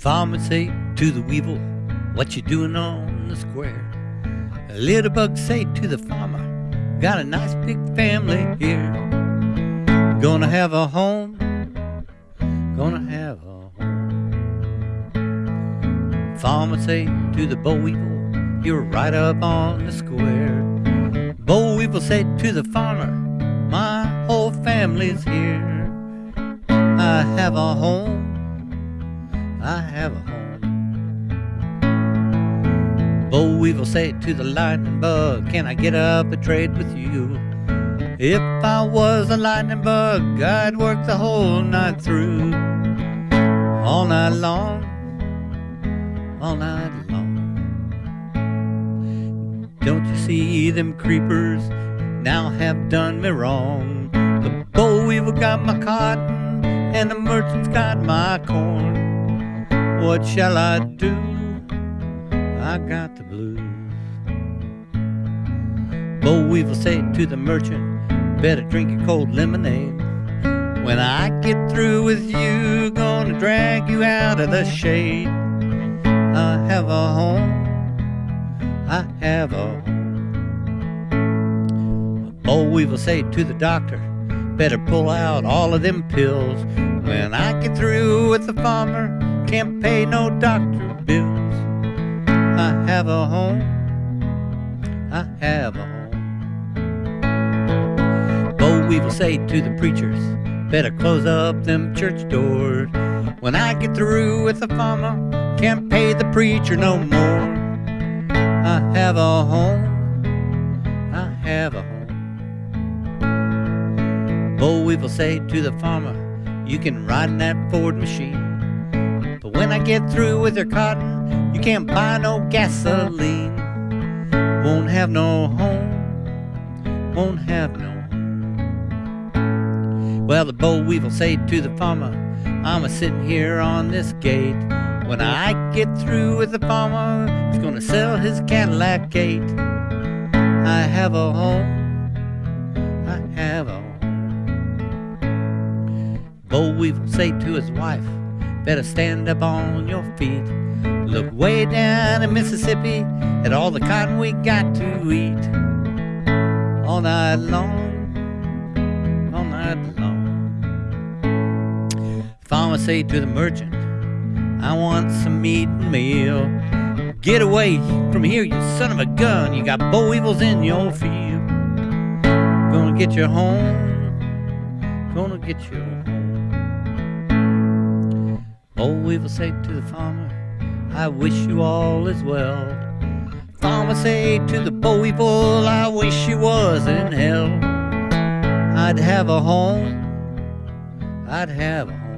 Farmer say to the weevil, what you doing on the square? A little bug say to the farmer, got a nice big family here. Gonna have a home, gonna have a home. Farmer say to the boll weevil, you're right up on the square. Boll weevil say to the farmer, my whole family's here. I have a home, I have a home. Boll weevil said to the lightning bug, can I get up a trade with you? If I was a lightning bug, I'd work the whole night through. All night long, all night long. Don't you see them creepers now have done me wrong? The boll weevil got my cotton, and the merchant's got my corn. What shall I do? I got the blues. Boll weevil said to the merchant, better drink a cold lemonade. When I get through with you, gonna drag you out of the shade. I have a home, I have a home. Boll weevil said to the doctor, better pull out all of them pills. When I get through with the farmer, can't pay no doctor bills. I have a home, I have a home. Boll weevil say to the preachers, better close up them church doors. When I get through with the farmer, can't pay the preacher no more. I have a home, I have a home. Boll weevil say to the farmer, you can ride in that Ford machine. When I get through with your cotton, you can't buy no gasoline. Won't have no home, won't have no home. Well, the boll weevil say to the farmer, I'm a sitting here on this gate. When I get through with the farmer, he's gonna sell his Cadillac gate. I have a home, I have a home. Boll weevil say to his wife, better stand up on your feet. Look way down in Mississippi at all the cotton we got to eat. All night long, all night long. Farmer say to the merchant, I want some meat and meal. Get away from here, you son of a gun. You got boll weevils in your field. Gonna get you home, gonna get you home. Oh, boll weevil say to the farmer, I wish you all is well. Farmer say to the boll weevil, I wish you was in hell. I'd have a home, I'd have a home.